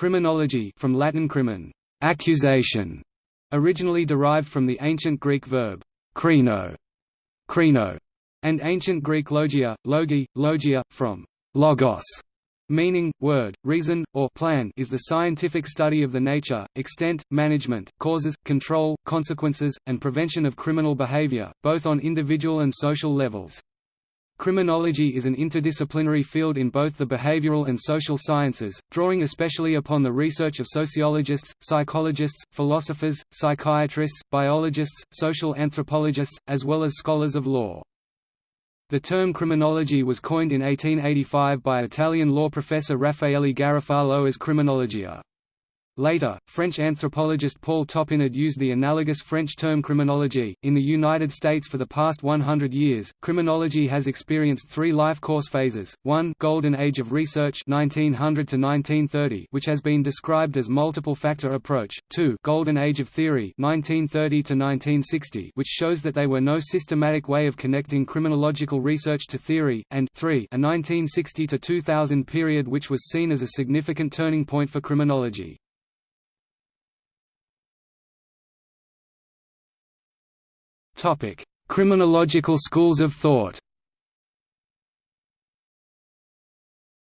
Criminology from Latin crimen, accusation, originally derived from the ancient Greek verb krino, and ancient Greek logia, logi, logia, from logos, meaning, word, reason, or plan is the scientific study of the nature, extent, management, causes, control, consequences, and prevention of criminal behavior, both on individual and social levels. Criminology is an interdisciplinary field in both the behavioral and social sciences, drawing especially upon the research of sociologists, psychologists, philosophers, psychiatrists, biologists, social anthropologists, as well as scholars of law. The term criminology was coined in 1885 by Italian law professor Raffaele Garofalo as criminologia. Later, French anthropologist Paul Topinard used the analogous French term criminologie. In the United States for the past 100 years, criminology has experienced three life course phases. 1. Golden Age of Research 1900 to 1930, which has been described as multiple factor approach. 2. Golden Age of Theory 1930 to 1960, which shows that there were no systematic way of connecting criminological research to theory, and 3. A 1960 to 2000 period which was seen as a significant turning point for criminology. Criminological schools of thought.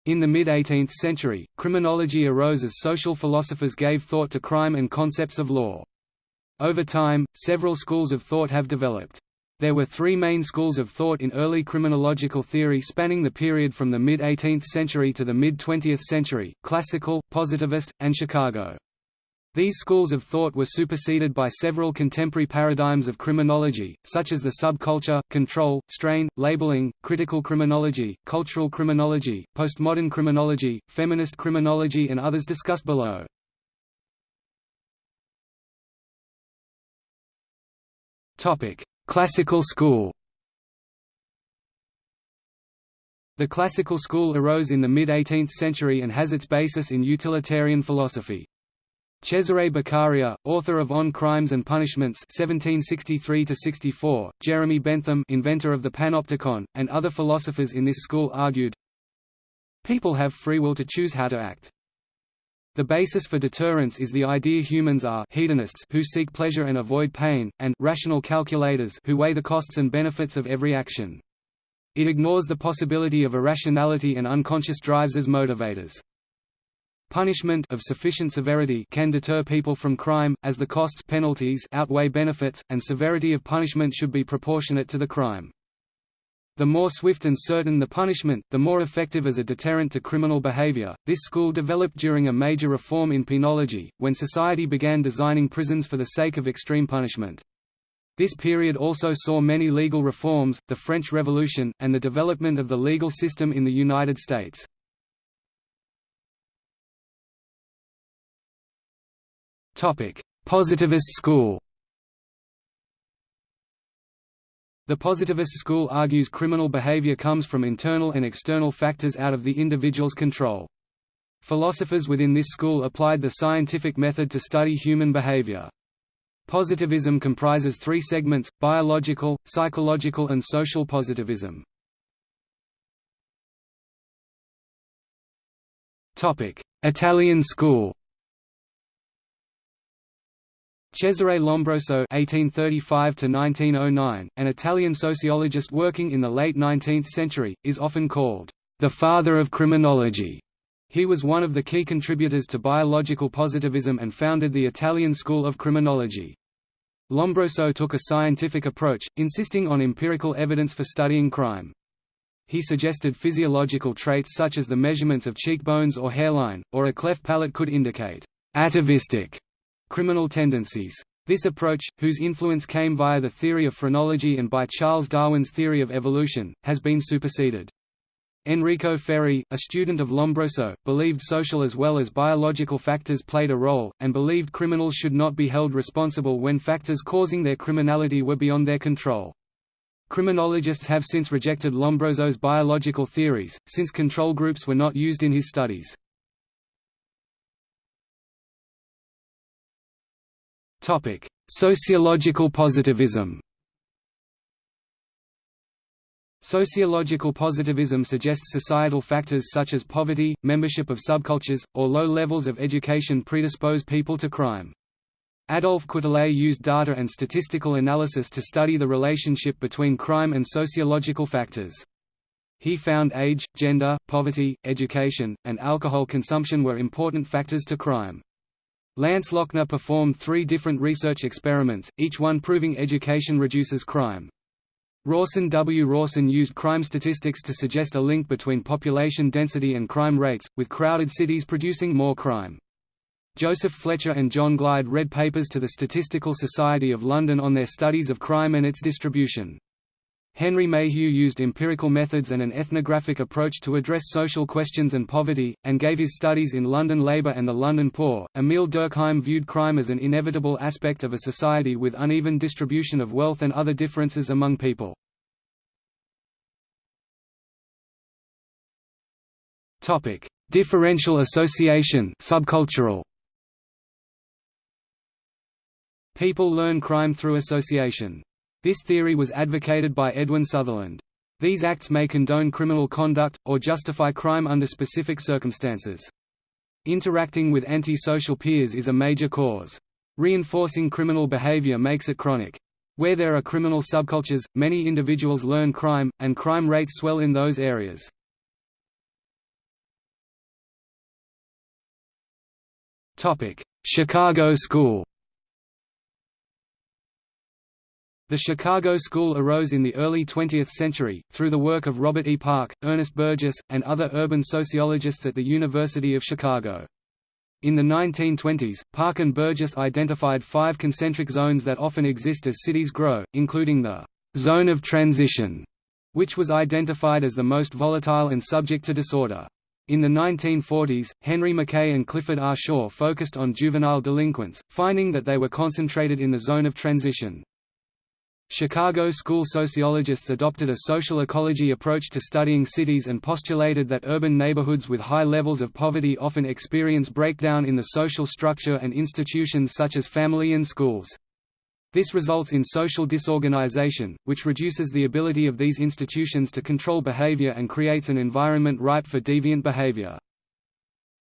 In the mid-18th century, criminology arose as social philosophers gave thought to crime and concepts of law. Over time, several schools of thought have developed. There were three main schools of thought in early criminological theory spanning the period from the mid-18th century to the mid-20th century, classical, positivist, and Chicago. These schools of thought were superseded by several contemporary paradigms of criminology, such as the subculture, control, strain, labeling, critical criminology, cultural criminology, postmodern criminology, feminist criminology and others discussed below. Classical school The classical school arose in the mid-18th century and has its basis in utilitarian philosophy. Cesare Beccaria, author of On Crimes and Punishments (1763–64), Jeremy Bentham, inventor of the panopticon, and other philosophers in this school argued, People have free will to choose how to act. The basis for deterrence is the idea humans are hedonists who seek pleasure and avoid pain, and rational calculators who weigh the costs and benefits of every action. It ignores the possibility of irrationality and unconscious drives as motivators. Punishment of sufficient severity can deter people from crime, as the costs penalties outweigh benefits, and severity of punishment should be proportionate to the crime. The more swift and certain the punishment, the more effective as a deterrent to criminal behavior. This school developed during a major reform in penology, when society began designing prisons for the sake of extreme punishment. This period also saw many legal reforms, the French Revolution, and the development of the legal system in the United States. Positivist school The positivist school argues criminal behavior comes from internal and external factors out of the individual's control. Philosophers within this school applied the scientific method to study human behavior. Positivism comprises three segments, biological, psychological and social positivism. Italian school Cesare Lombroso (1835–1909), an Italian sociologist working in the late 19th century, is often called the father of criminology. He was one of the key contributors to biological positivism and founded the Italian school of criminology. Lombroso took a scientific approach, insisting on empirical evidence for studying crime. He suggested physiological traits such as the measurements of cheekbones or hairline, or a cleft palate could indicate atavistic criminal tendencies. This approach, whose influence came via the theory of phrenology and by Charles Darwin's theory of evolution, has been superseded. Enrico Ferri, a student of Lombroso, believed social as well as biological factors played a role, and believed criminals should not be held responsible when factors causing their criminality were beyond their control. Criminologists have since rejected Lombroso's biological theories, since control groups were not used in his studies. Topic: Sociological positivism. Sociological positivism suggests societal factors such as poverty, membership of subcultures, or low levels of education predispose people to crime. Adolphe Quetelet used data and statistical analysis to study the relationship between crime and sociological factors. He found age, gender, poverty, education, and alcohol consumption were important factors to crime. Lance Lochner performed three different research experiments, each one proving education reduces crime. Rawson W. Rawson used crime statistics to suggest a link between population density and crime rates, with crowded cities producing more crime. Joseph Fletcher and John Glyde read papers to the Statistical Society of London on their studies of crime and its distribution. Henry Mayhew used empirical methods and an ethnographic approach to address social questions and poverty, and gave his studies in London labour and the London poor. Emile Durkheim viewed crime as an inevitable aspect of a society with uneven distribution of wealth and other differences among people. Topic: Differential association, subcultural. People learn crime through association. This theory was advocated by Edwin Sutherland. These acts may condone criminal conduct, or justify crime under specific circumstances. Interacting with anti-social peers is a major cause. Reinforcing criminal behavior makes it chronic. Where there are criminal subcultures, many individuals learn crime, and crime rates swell in those areas. Chicago School The Chicago School arose in the early 20th century, through the work of Robert E. Park, Ernest Burgess, and other urban sociologists at the University of Chicago. In the 1920s, Park and Burgess identified five concentric zones that often exist as cities grow, including the «zone of transition», which was identified as the most volatile and subject to disorder. In the 1940s, Henry McKay and Clifford R. Shaw focused on juvenile delinquents, finding that they were concentrated in the zone of transition. Chicago school sociologists adopted a social ecology approach to studying cities and postulated that urban neighborhoods with high levels of poverty often experience breakdown in the social structure and institutions such as family and schools. This results in social disorganization, which reduces the ability of these institutions to control behavior and creates an environment ripe for deviant behavior.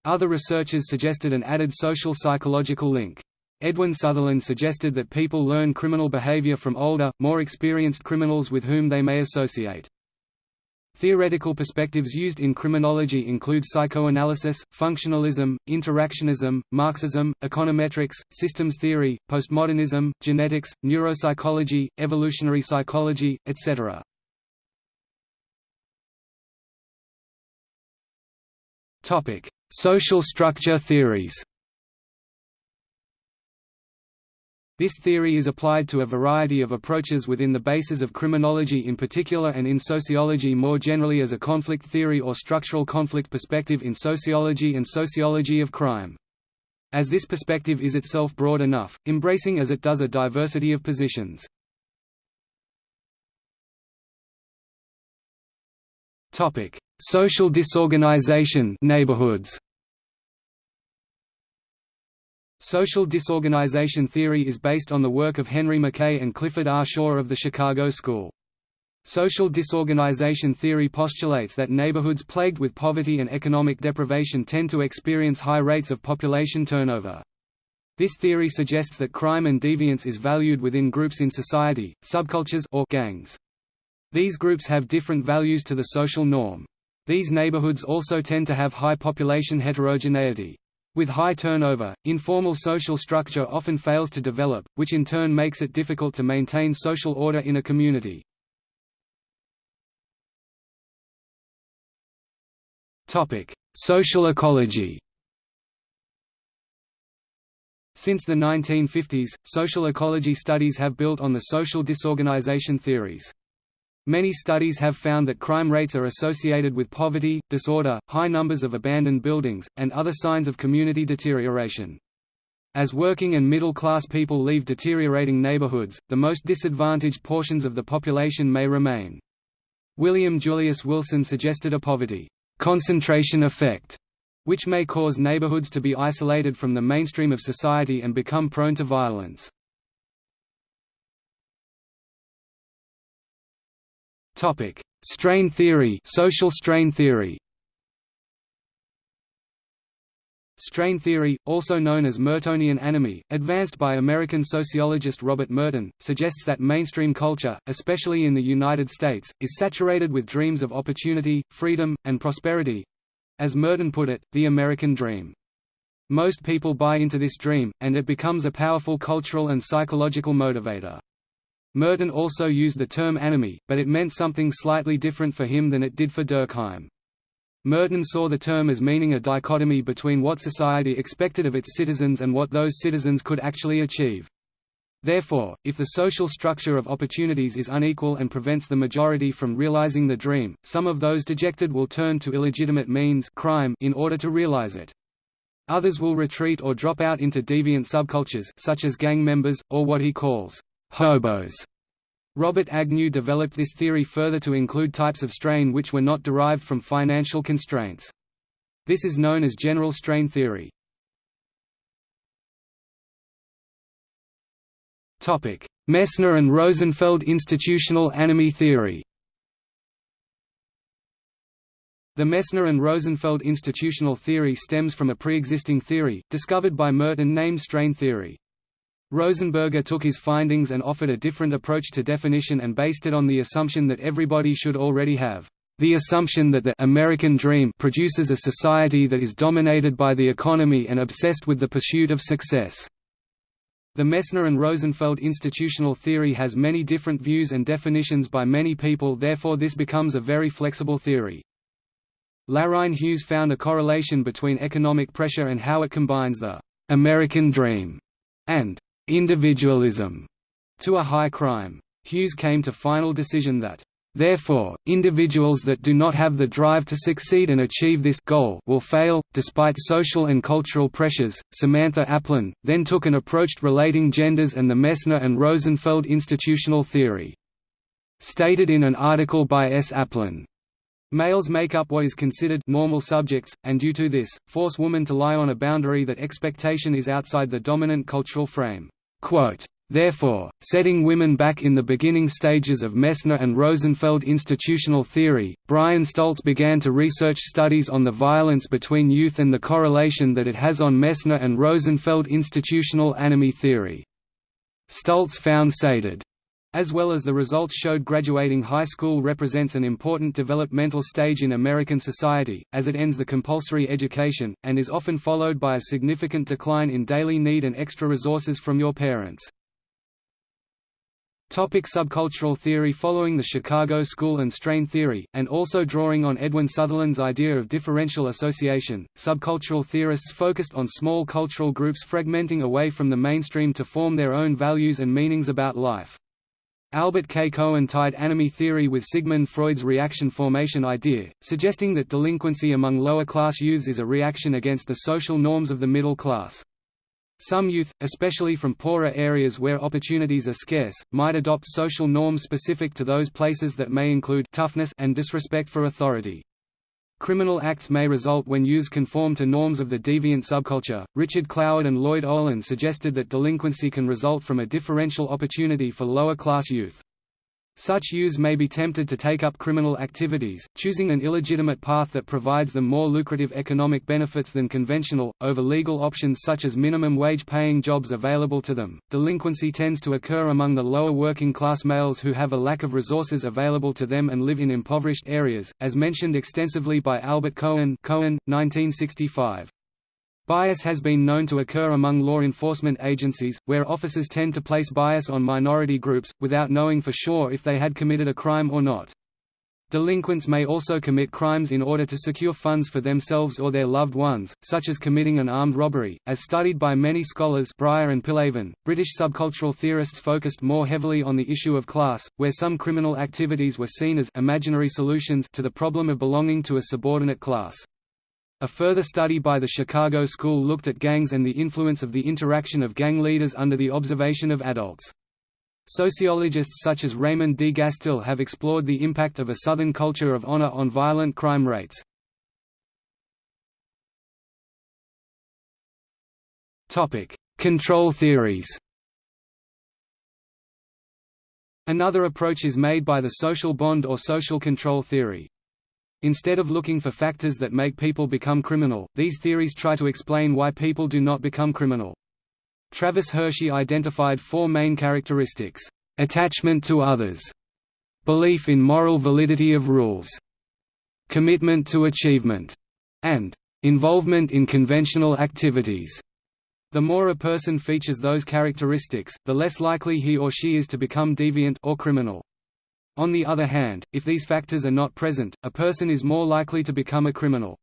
Other researchers suggested an added social psychological link. Edwin Sutherland suggested that people learn criminal behavior from older, more experienced criminals with whom they may associate. Theoretical perspectives used in criminology include psychoanalysis, functionalism, interactionism, Marxism, econometrics, systems theory, postmodernism, genetics, neuropsychology, evolutionary psychology, etc. Social structure theories This theory is applied to a variety of approaches within the bases of criminology in particular and in sociology more generally as a conflict theory or structural conflict perspective in sociology and sociology of crime. As this perspective is itself broad enough, embracing as it does a diversity of positions. Social disorganization neighborhoods. Social disorganization theory is based on the work of Henry McKay and Clifford R. Shaw of the Chicago School. Social disorganization theory postulates that neighborhoods plagued with poverty and economic deprivation tend to experience high rates of population turnover. This theory suggests that crime and deviance is valued within groups in society, subcultures or gangs. These groups have different values to the social norm. These neighborhoods also tend to have high population heterogeneity. With high turnover, informal social structure often fails to develop, which in turn makes it difficult to maintain social order in a community. Social ecology Since the 1950s, social ecology studies have built on the social disorganization theories. Many studies have found that crime rates are associated with poverty, disorder, high numbers of abandoned buildings, and other signs of community deterioration. As working and middle-class people leave deteriorating neighborhoods, the most disadvantaged portions of the population may remain. William Julius Wilson suggested a poverty concentration effect, which may cause neighborhoods to be isolated from the mainstream of society and become prone to violence. Strain theory social strain theory Strain theory, also known as Mertonian anomie, advanced by American sociologist Robert Merton, suggests that mainstream culture, especially in the United States, is saturated with dreams of opportunity, freedom, and prosperity—as Merton put it, the American dream. Most people buy into this dream, and it becomes a powerful cultural and psychological motivator. Merton also used the term anomie, but it meant something slightly different for him than it did for Durkheim. Merton saw the term as meaning a dichotomy between what society expected of its citizens and what those citizens could actually achieve. Therefore, if the social structure of opportunities is unequal and prevents the majority from realizing the dream, some of those dejected will turn to illegitimate means crime in order to realize it. Others will retreat or drop out into deviant subcultures such as gang members, or what he calls hobos. Robert Agnew developed this theory further to include types of strain which were not derived from financial constraints. This is known as general strain theory. Messner and Rosenfeld institutional anomie theory The Messner and Rosenfeld institutional theory stems from a pre-existing theory, discovered by Merton named strain theory. Rosenberger took his findings and offered a different approach to definition and based it on the assumption that everybody should already have the assumption that the American dream produces a society that is dominated by the economy and obsessed with the pursuit of success. The Messner and Rosenfeld institutional theory has many different views and definitions by many people therefore this becomes a very flexible theory. Lorine Hughes found a correlation between economic pressure and how it combines the «American dream» and individualism to a high crime. Hughes came to final decision that Therefore, individuals that do not have the drive to succeed and achieve this goal will fail, despite social and cultural pressures. Samantha Aplin then took an approach relating genders and the Messner and Rosenfeld institutional theory. Stated in an article by S. Aplin, Males make up what is considered normal subjects, and due to this, force women to lie on a boundary that expectation is outside the dominant cultural frame. Therefore, setting women back in the beginning stages of Messner and Rosenfeld institutional theory, Brian Stults began to research studies on the violence between youth and the correlation that it has on Messner and Rosenfeld institutional anomie theory. Stults found sated as well as the results showed graduating high school represents an important developmental stage in American society, as it ends the compulsory education, and is often followed by a significant decline in daily need and extra resources from your parents. Topic subcultural theory Following the Chicago School and strain theory, and also drawing on Edwin Sutherland's idea of differential association, subcultural theorists focused on small cultural groups fragmenting away from the mainstream to form their own values and meanings about life. Albert K. Cohen tied anomie theory with Sigmund Freud's reaction formation idea, suggesting that delinquency among lower-class youths is a reaction against the social norms of the middle class. Some youth, especially from poorer areas where opportunities are scarce, might adopt social norms specific to those places that may include toughness and disrespect for authority. Criminal acts may result when youths conform to norms of the deviant subculture. Richard Cloward and Lloyd Ohlin suggested that delinquency can result from a differential opportunity for lower class youth. Such youths may be tempted to take up criminal activities, choosing an illegitimate path that provides them more lucrative economic benefits than conventional, over legal options such as minimum wage paying jobs available to them. Delinquency tends to occur among the lower working class males who have a lack of resources available to them and live in impoverished areas, as mentioned extensively by Albert Cohen, Cohen 1965. Bias has been known to occur among law enforcement agencies, where officers tend to place bias on minority groups, without knowing for sure if they had committed a crime or not. Delinquents may also commit crimes in order to secure funds for themselves or their loved ones, such as committing an armed robbery. As studied by many scholars Briar and Piliavin, British subcultural theorists focused more heavily on the issue of class, where some criminal activities were seen as imaginary solutions to the problem of belonging to a subordinate class. A further study by the Chicago School looked at gangs and the influence of the interaction of gang leaders under the observation of adults. Sociologists such as Raymond D. Gastil have explored the impact of a Southern culture of honor on violent crime rates. Control theories Another approach is made by the social bond or social control theory. Instead of looking for factors that make people become criminal, these theories try to explain why people do not become criminal. Travis Hirschi identified four main characteristics. Attachment to others. Belief in moral validity of rules. Commitment to achievement. And involvement in conventional activities. The more a person features those characteristics, the less likely he or she is to become deviant or criminal. On the other hand, if these factors are not present, a person is more likely to become a criminal.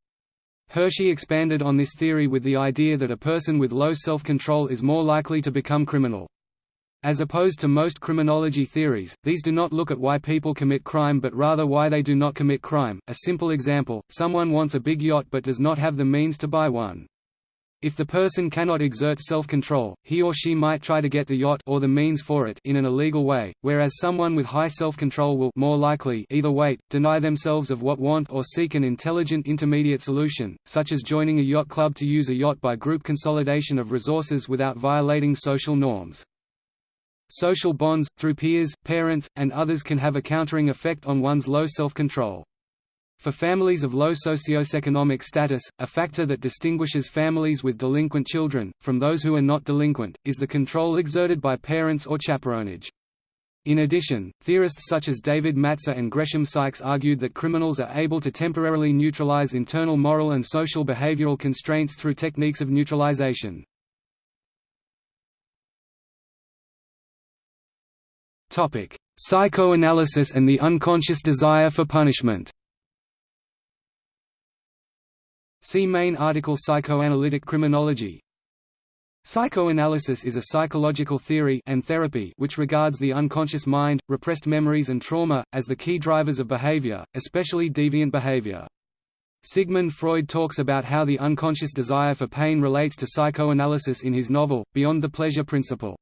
Hirschi expanded on this theory with the idea that a person with low self-control is more likely to become criminal. As opposed to most criminology theories, these do not look at why people commit crime but rather why they do not commit crime. A simple example, someone wants a big yacht but does not have the means to buy one. If the person cannot exert self-control, he or she might try to get the yacht or the means for it in an illegal way, whereas someone with high self-control will more likely either wait, deny themselves of what want or seek an intelligent intermediate solution, such as joining a yacht club to use a yacht by group consolidation of resources without violating social norms. Social bonds, through peers, parents, and others can have a countering effect on one's low self-control. For families of low socioeconomic status, a factor that distinguishes families with delinquent children, from those who are not delinquent, is the control exerted by parents or chaperonage. In addition, theorists such as David Matza and Gresham Sykes argued that criminals are able to temporarily neutralize internal moral and social behavioral constraints through techniques of neutralization. Psychoanalysis and the unconscious desire for punishment See main article Psychoanalytic criminology Psychoanalysis is a psychological theory and therapy which regards the unconscious mind, repressed memories and trauma, as the key drivers of behavior, especially deviant behavior. Sigmund Freud talks about how the unconscious desire for pain relates to psychoanalysis in his novel, Beyond the Pleasure Principle.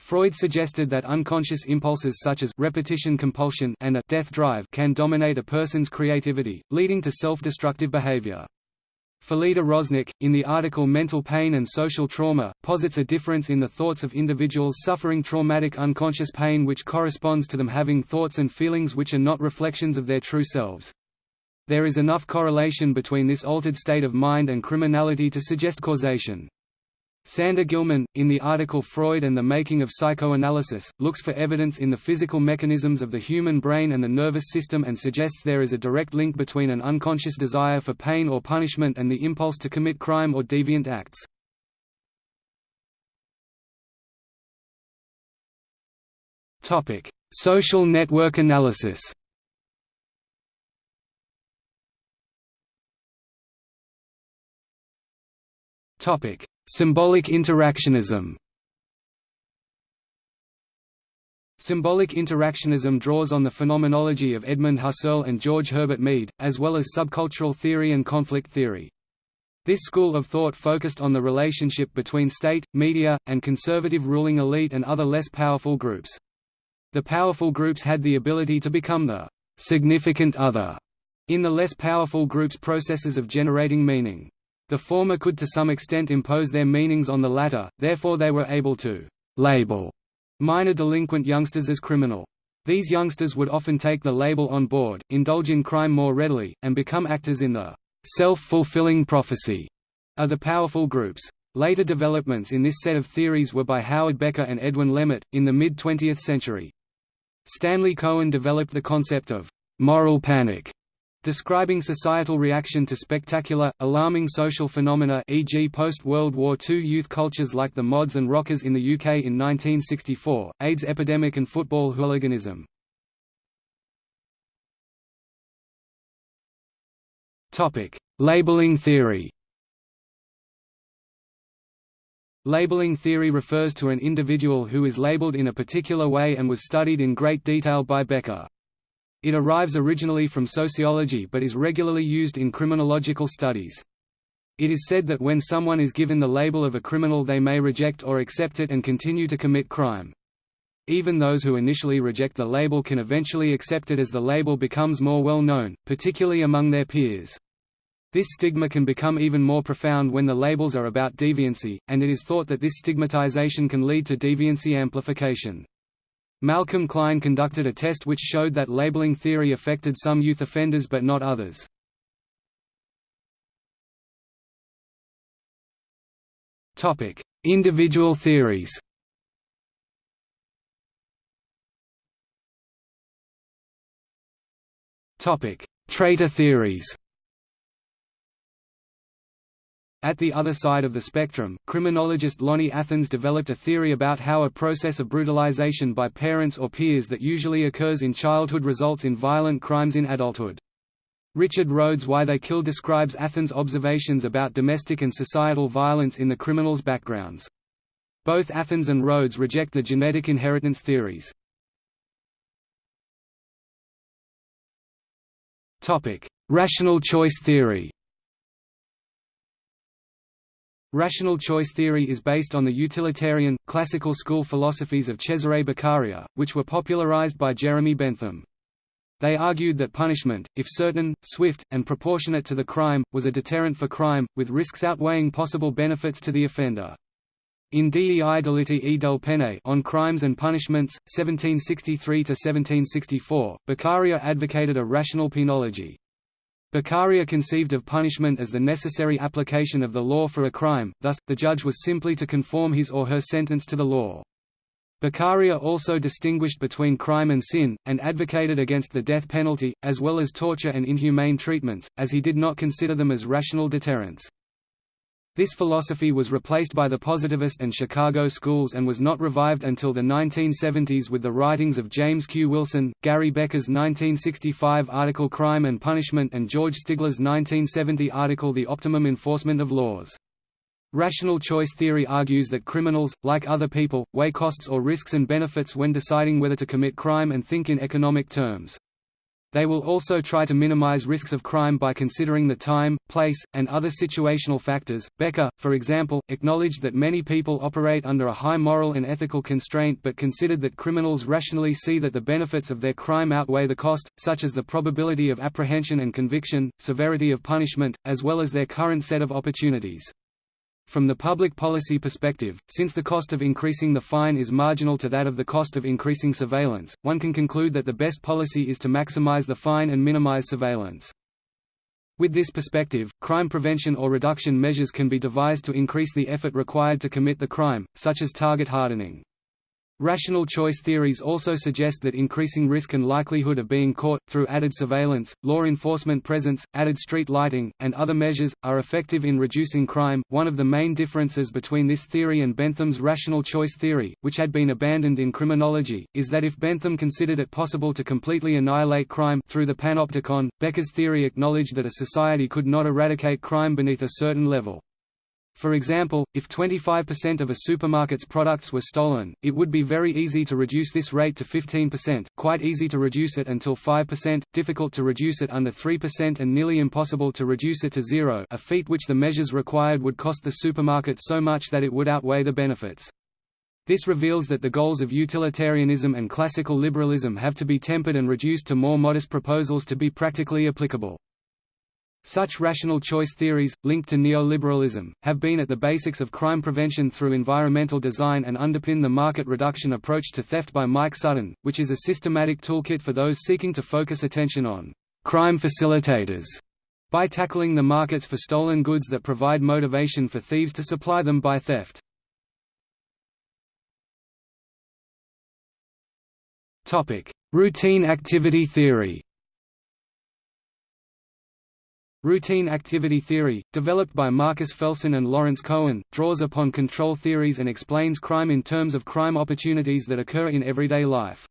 Freud suggested that unconscious impulses such as repetition compulsion and a death drive can dominate a person's creativity, leading to self-destructive behavior. Felida Rosnick, in the article Mental Pain and Social Trauma, posits a difference in the thoughts of individuals suffering traumatic unconscious pain which corresponds to them having thoughts and feelings which are not reflections of their true selves. There is enough correlation between this altered state of mind and criminality to suggest causation. Sander Gilman, in the article Freud and the Making of Psychoanalysis, looks for evidence in the physical mechanisms of the human brain and the nervous system and suggests there is a direct link between an unconscious desire for pain or punishment and the impulse to commit crime or deviant acts. Social network analysis Topic: Symbolic interactionism Symbolic interactionism draws on the phenomenology of Edmund Husserl and George Herbert Mead, as well as subcultural theory and conflict theory. This school of thought focused on the relationship between state, media, and conservative ruling elite and other less powerful groups. The powerful groups had the ability to become the significant other in the less powerful groups' processes of generating meaning. The former could to some extent impose their meanings on the latter, therefore they were able to «label» minor delinquent youngsters as criminal. These youngsters would often take the label on board, indulge in crime more readily, and become actors in the «self-fulfilling prophecy» of the powerful groups. Later developments in this set of theories were by Howard Becker and Edwin Lemert, in the mid-20th century. Stanley Cohen developed the concept of «moral panic» Describing societal reaction to spectacular, alarming social phenomena e.g. post-World War II youth cultures like the mods and rockers in the UK in 1964, AIDS epidemic and football hooliganism. Labeling theory Labeling theory refers to an individual who is labeled in a particular way and was studied in great detail by Becker. It arrives originally from sociology but is regularly used in criminological studies. It is said that when someone is given the label of a criminal they may reject or accept it and continue to commit crime. Even those who initially reject the label can eventually accept it as the label becomes more well known, particularly among their peers. This stigma can become even more profound when the labels are about deviancy, and it is thought that this stigmatization can lead to deviancy amplification. Malcolm Klein conducted a test which showed that labeling theory affected some youth offenders but not others. Individual theories Trait theories At the other side of the spectrum, criminologist Lonnie Athens developed a theory about how a process of brutalization by parents or peers that usually occurs in childhood results in violent crimes in adulthood. Richard Rhodes Why They Kill describes Athens' observations about domestic and societal violence in the criminals' backgrounds. Both Athens and Rhodes reject the genetic inheritance theories. Rational choice theory Rational choice theory is based on the utilitarian, classical school philosophies of Cesare Beccaria, which were popularized by Jeremy Bentham. They argued that punishment, if certain, swift, and proportionate to the crime, was a deterrent for crime, with risks outweighing possible benefits to the offender. In Dei delitti e delle pene on crimes and punishments, 1763–1764, Beccaria advocated a rational penology. Beccaria conceived of punishment as the necessary application of the law for a crime, thus, the judge was simply to conform his or her sentence to the law. Beccaria also distinguished between crime and sin, and advocated against the death penalty, as well as torture and inhumane treatments, as he did not consider them as rational deterrents. This philosophy was replaced by the Positivist and Chicago schools and was not revived until the 1970s with the writings of James Q. Wilson, Gary Becker's 1965 article Crime and Punishment and George Stigler's 1970 article The Optimum Enforcement of Laws. Rational choice theory argues that criminals, like other people, weigh costs or risks and benefits when deciding whether to commit crime and think in economic terms. They will also try to minimize risks of crime by considering the time, place, and other situational factors. Becker, for example, acknowledged that many people operate under a high moral and ethical constraint but considered that criminals rationally see that the benefits of their crime outweigh the cost, such as the probability of apprehension and conviction, severity of punishment, as well as their current set of opportunities. From the public policy perspective, since the cost of increasing the fine is marginal to that of the cost of increasing surveillance, one can conclude that the best policy is to maximize the fine and minimize surveillance. With this perspective, crime prevention or reduction measures can be devised to increase the effort required to commit the crime, such as target hardening. Rational choice theories also suggest that increasing risk and likelihood of being caught, through added surveillance, law enforcement presence, added street lighting, and other measures, are effective in reducing crime. One of the main differences between this theory and Bentham's rational choice theory, which had been abandoned in criminology, is that if Bentham considered it possible to completely annihilate crime through the panopticon, Becker's theory acknowledged that a society could not eradicate crime beneath a certain level. For example, if 25% of a supermarket's products were stolen, it would be very easy to reduce this rate to 15%, quite easy to reduce it until 5%, difficult to reduce it under 3% and nearly impossible to reduce it to zero a feat which the measures required would cost the supermarket so much that it would outweigh the benefits. This reveals that the goals of utilitarianism and classical liberalism have to be tempered and reduced to more modest proposals to be practically applicable. Such rational choice theories, linked to neoliberalism, have been at the basics of crime prevention through environmental design and underpin the market reduction approach to theft by Mike Sutton, which is a systematic toolkit for those seeking to focus attention on crime facilitators by tackling the markets for stolen goods that provide motivation for thieves to supply them by theft. Routine activity theory Routine activity theory, developed by Marcus Felson and Lawrence Cohen, draws upon control theories and explains crime in terms of crime opportunities that occur in everyday life.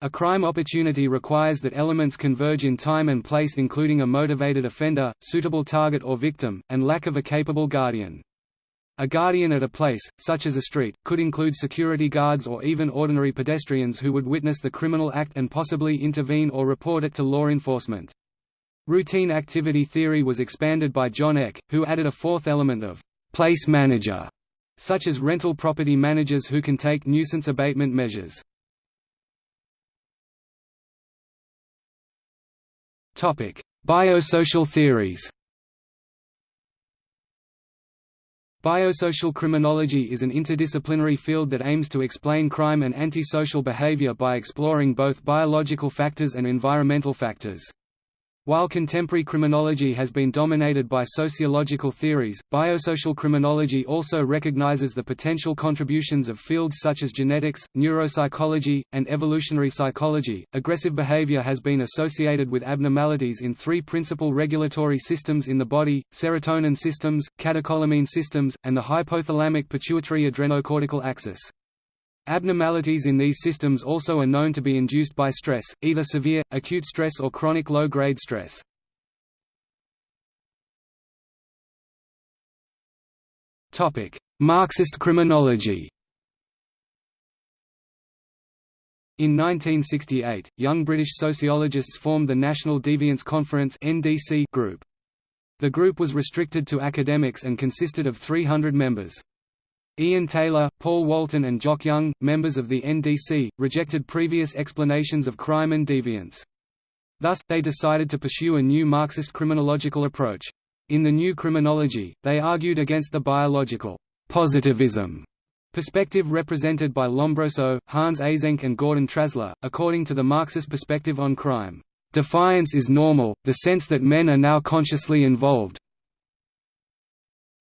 A crime opportunity requires that elements converge in time and place including a motivated offender, suitable target or victim, and lack of a capable guardian. A guardian at a place, such as a street, could include security guards or even ordinary pedestrians who would witness the criminal act and possibly intervene or report it to law enforcement. Routine activity theory was expanded by John Eck, who added a fourth element of place manager, such as rental property managers who can take nuisance abatement measures. Topic: Biosocial theories Biosocial criminology is an interdisciplinary field that aims to explain crime and antisocial behavior by exploring both biological factors and environmental factors. While contemporary criminology has been dominated by sociological theories, biosocial criminology also recognizes the potential contributions of fields such as genetics, neuropsychology, and evolutionary psychology. Aggressive behavior has been associated with abnormalities in three principal regulatory systems in the body serotonin systems, catecholamine systems, and the hypothalamic pituitary adrenocortical axis. Abnormalities in these systems also are known to be induced by stress, either severe, acute stress or chronic low-grade stress. Marxist criminology In 1968, young British sociologists formed the National Deviance Conference group. The group was restricted to academics and consisted of 300 members. Ian Taylor, Paul Walton and Jock Young, members of the NDC, rejected previous explanations of crime and deviance. Thus, they decided to pursue a new Marxist criminological approach. In the new criminology, they argued against the biological positivism perspective represented by Lombroso, Hans Eysenck and Gordon Trasler, according to the Marxist perspective on crime. Deviance is normal, the sense that men are now consciously involved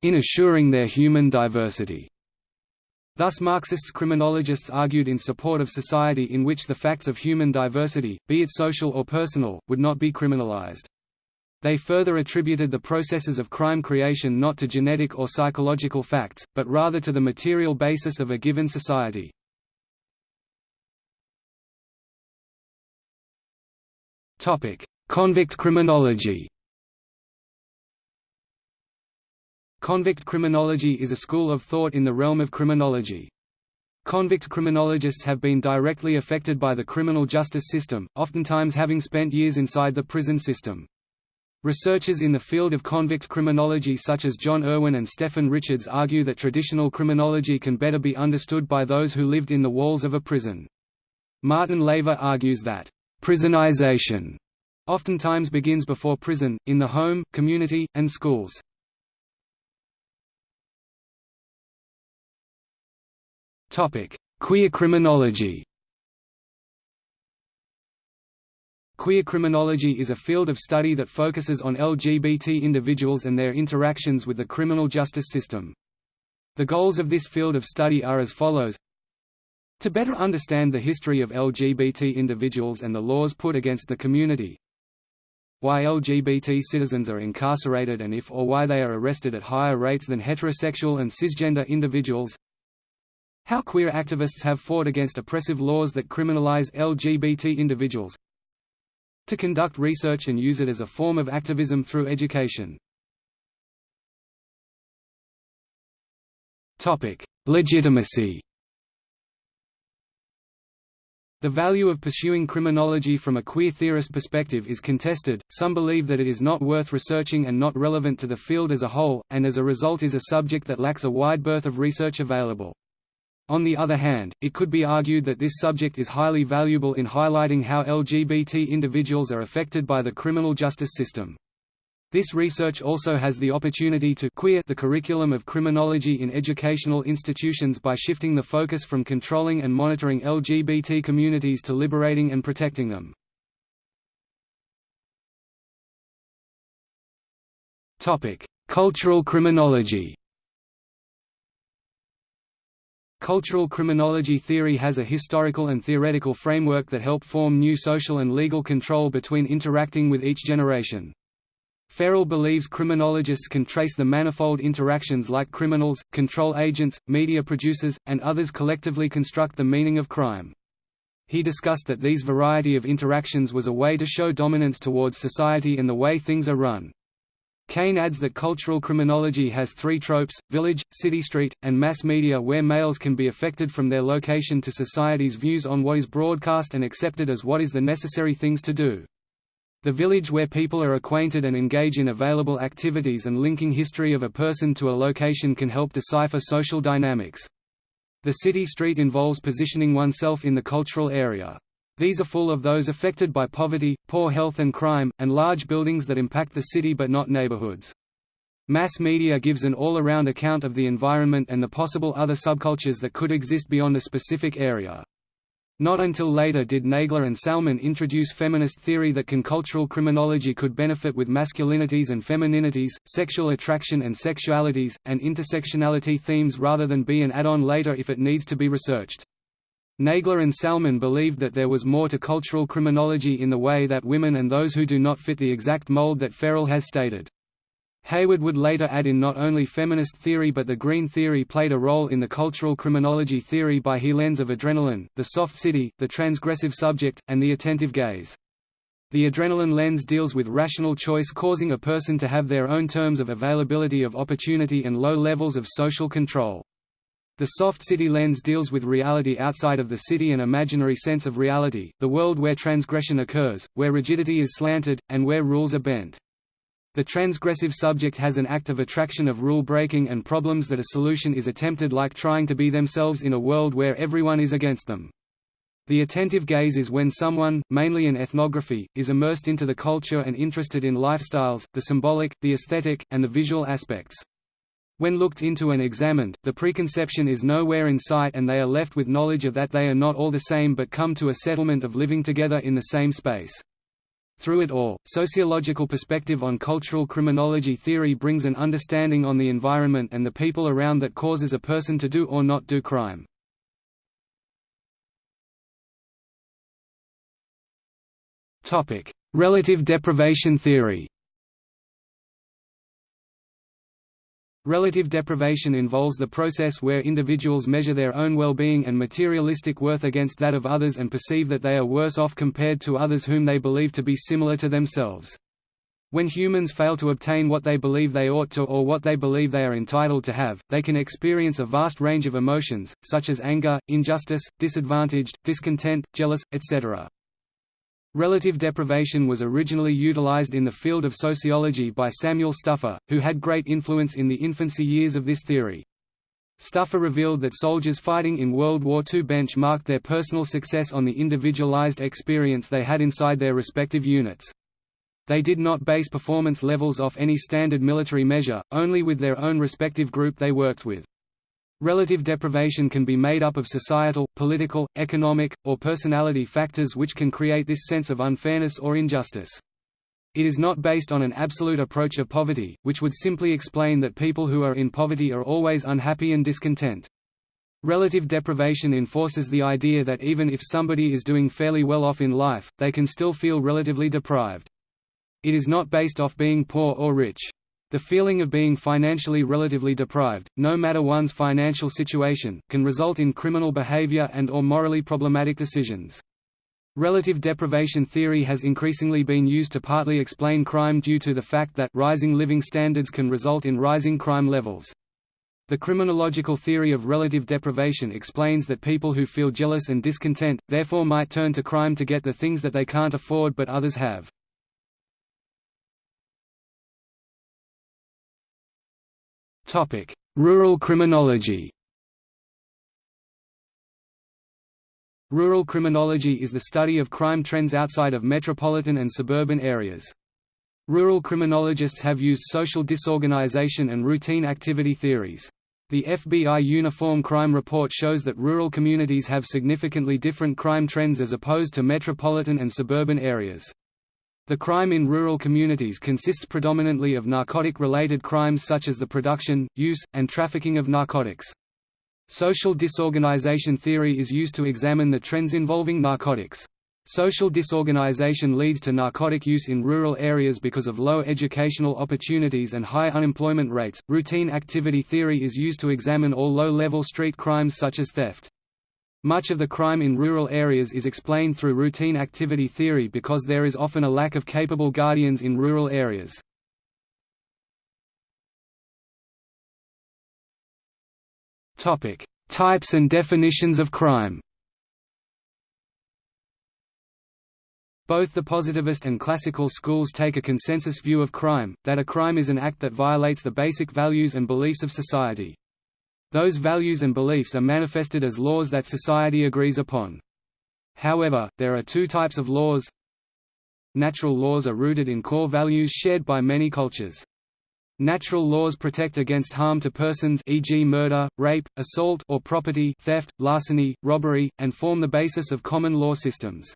in assuring their human diversity. Thus Marxists criminologists argued in support of society in which the facts of human diversity, be it social or personal, would not be criminalized. They further attributed the processes of crime creation not to genetic or psychological facts, but rather to the material basis of a given society. Convict criminology Convict criminology is a school of thought in the realm of criminology. Convict criminologists have been directly affected by the criminal justice system, oftentimes having spent years inside the prison system. Researchers in the field of convict criminology such as John Irwin and Stephen Richards argue that traditional criminology can better be understood by those who lived in the walls of a prison. Martin Laver argues that, "...prisonization," oftentimes begins before prison, in the home, community, and schools. Queer criminology. Queer criminology is a field of study that focuses on LGBT individuals and their interactions with the criminal justice system. The goals of this field of study are as follows. To better understand the history of LGBT individuals and the laws put against the community. Why LGBT citizens are incarcerated and if or why they are arrested at higher rates than heterosexual and cisgender individuals how queer activists have fought against oppressive laws that criminalize LGBT individuals. To conduct research and use it as a form of activism through education. Legitimacy The value of pursuing criminology from a queer theorist perspective is contested, some believe that it is not worth researching and not relevant to the field as a whole, and as a result is a subject that lacks a wide berth of research available. On the other hand, it could be argued that this subject is highly valuable in highlighting how LGBT individuals are affected by the criminal justice system. This research also has the opportunity to queer the curriculum of criminology in educational institutions by shifting the focus from controlling and monitoring LGBT communities to liberating and protecting them. Cultural criminology Cultural criminology theory has a historical and theoretical framework that help form new social and legal control between interacting with each generation. Ferrell believes criminologists can trace the manifold interactions like criminals, control agents, media producers, and others collectively construct the meaning of crime. He discussed that these variety of interactions was a way to show dominance towards society and the way things are run. Kane adds that cultural criminology has three tropes, village, city-street, and mass media where males can be affected from their location to society's views on what is broadcast and accepted as what is the necessary things to do. The village where people are acquainted and engage in available activities and linking history of a person to a location can help decipher social dynamics. The city street involves positioning oneself in the cultural area. These are full of those affected by poverty, poor health and crime, and large buildings that impact the city but not neighborhoods. Mass media gives an all-around account of the environment and the possible other subcultures that could exist beyond a specific area. Not until later did Naegler and Salman introduce feminist theory that cultural criminology could benefit with masculinities and femininities, sexual attraction and sexualities, and intersectionality themes rather than be an add-on later if it needs to be researched. Naegler and Salmon believed that there was more to cultural criminology in the way that women and those who do not fit the exact mold that Ferrell has stated. Hayward would later add in not only feminist theory but the green theory played a role in the cultural criminology theory by he lens of adrenaline, the soft city, the transgressive subject, and the attentive gaze. The adrenaline lens deals with rational choice causing a person to have their own terms of availability of opportunity and low levels of social control. The soft city lens deals with reality outside of the city and imaginary sense of reality, the world where transgression occurs, where rigidity is slanted, and where rules are bent. The transgressive subject has an act of attraction of rule-breaking and problems that a solution is attempted like trying to be themselves in a world where everyone is against them. The attentive gaze is when someone, mainly in ethnography, is immersed into the culture and interested in lifestyles, the symbolic, the aesthetic, and the visual aspects. When looked into and examined, the preconception is nowhere in sight and they are left with knowledge of that they are not all the same but come to a settlement of living together in the same space. Through it all, sociological perspective on cultural criminology theory brings an understanding on the environment and the people around that causes a person to do or not do crime. Relative deprivation theory Relative deprivation involves the process where individuals measure their own well-being and materialistic worth against that of others and perceive that they are worse off compared to others whom they believe to be similar to themselves. When humans fail to obtain what they believe they ought to or what they believe they are entitled to have, they can experience a vast range of emotions, such as anger, injustice, disadvantaged, discontent, jealous, etc. Relative deprivation was originally utilized in the field of sociology by Samuel Stouffer, who had great influence in the infancy years of this theory. Stouffer revealed that soldiers fighting in World War II benchmarked their personal success on the individualized experience they had inside their respective units. They did not base performance levels off any standard military measure, only with their own respective group they worked with. Relative deprivation can be made up of societal, political, economic, or personality factors which can create this sense of unfairness or injustice. It is not based on an absolute approach of poverty, which would simply explain that people who are in poverty are always unhappy and discontent. Relative deprivation enforces the idea that even if somebody is doing fairly well off in life, they can still feel relatively deprived. It is not based off being poor or rich. The feeling of being financially relatively deprived, no matter one's financial situation, can result in criminal behavior and or morally problematic decisions. Relative deprivation theory has increasingly been used to partly explain crime due to the fact that rising living standards can result in rising crime levels. The criminological theory of relative deprivation explains that people who feel jealous and discontent, therefore might turn to crime to get the things that they can't afford but others have. Rural criminology Rural criminology is the study of crime trends outside of metropolitan and suburban areas. Rural criminologists have used social disorganization and routine activity theories. The FBI Uniform Crime Report shows that rural communities have significantly different crime trends as opposed to metropolitan and suburban areas. The crime in rural communities consists predominantly of narcotic-related crimes such as the production, use, and trafficking of narcotics. Social disorganization theory is used to examine the trends involving narcotics. Social disorganization leads to narcotic use in rural areas because of low educational opportunities and high unemployment rates. Routine activity theory is used to examine all low level street crimes such as theft. Much of the crime in rural areas is explained through routine activity theory because there is often a lack of capable guardians in rural areas. Topic: Types and definitions of crime Both the positivist and classical schools take a consensus view of crime, that a crime is an act that violates the basic values and beliefs of society. Those values and beliefs are manifested as laws that society agrees upon. However, there are two types of laws. Natural laws are rooted in core values shared by many cultures. Natural laws protect against harm to persons e.g. murder, rape, assault or property theft, larceny, robbery, and form the basis of common law systems.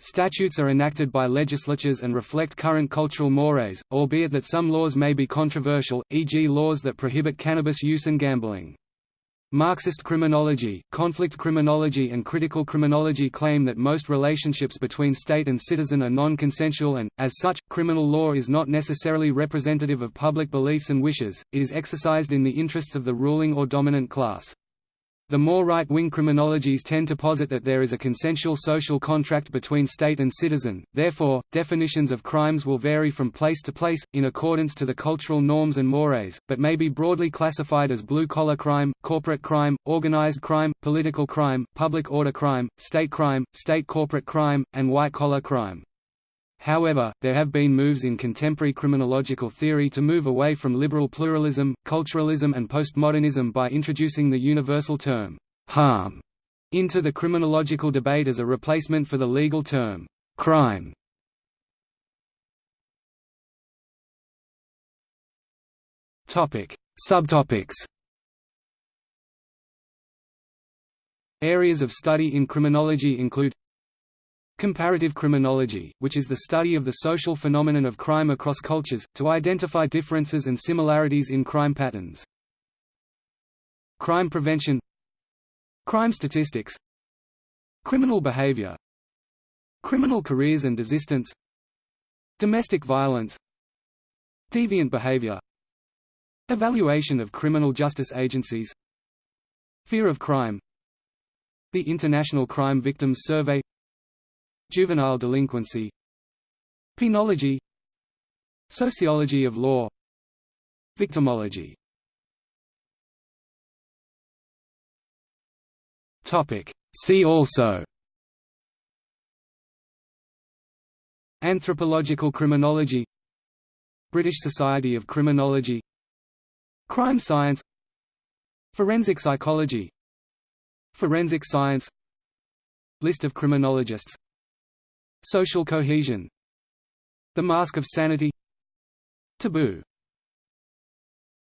Statutes are enacted by legislatures and reflect current cultural mores, albeit that some laws may be controversial, e.g. laws that prohibit cannabis use and gambling. Marxist criminology, conflict criminology and critical criminology claim that most relationships between state and citizen are non-consensual and, as such, criminal law is not necessarily representative of public beliefs and wishes, it is exercised in the interests of the ruling or dominant class. The more right-wing criminologies tend to posit that there is a consensual social contract between state and citizen, therefore, definitions of crimes will vary from place to place, in accordance to the cultural norms and mores, but may be broadly classified as blue-collar crime, corporate crime, organized crime, political crime, public order crime, state crime, state corporate crime, and white-collar crime. However, there have been moves in contemporary criminological theory to move away from liberal pluralism, culturalism and postmodernism by introducing the universal term, harm, into the criminological debate as a replacement for the legal term, crime. Subtopics Areas of study in criminology include Comparative criminology, which is the study of the social phenomenon of crime across cultures, to identify differences and similarities in crime patterns. Crime prevention Crime statistics Criminal behavior Criminal careers and desistance Domestic violence Deviant behavior Evaluation of criminal justice agencies Fear of crime The International Crime Victims Survey Juvenile delinquency Penology Sociology of law Victimology. See also. Anthropological criminology British Society of Criminology Crime science Forensic psychology Forensic science List of criminologists Social cohesion The Mask of Sanity Taboo